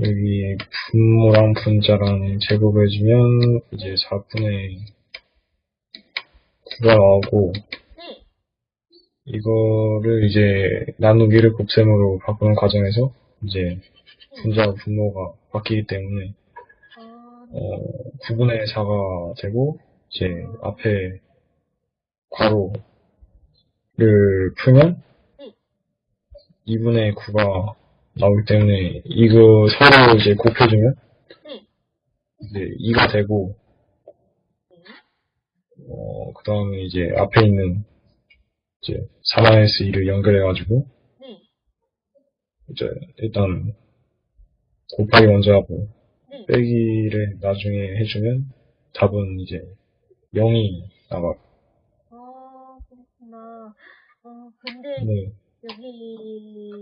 여기 분모랑 분자랑 제곱해주면 이제 4분의 9가 나오고 네. 이거를 이제 나누기를 곱셈으로 바꾸는 과정에서 이제 분자와 분모가 바뀌기 때문에 아, 어, 9분의 4가 되고 이제 앞에 괄호를 풀면 2분의 9가 나오기 때문에 이거 서로 이제 곱해주면 네. 이제 2가 되고 네. 어, 그 다음에 이제 앞에 있는 이제 4-2를 연결해가지고 네. 이제 일단 곱하기 먼저 하고 네. 빼기를 나중에 해주면 답은 이제 0이 나와. 아, 그렇구나. 어, 근데 네. 여기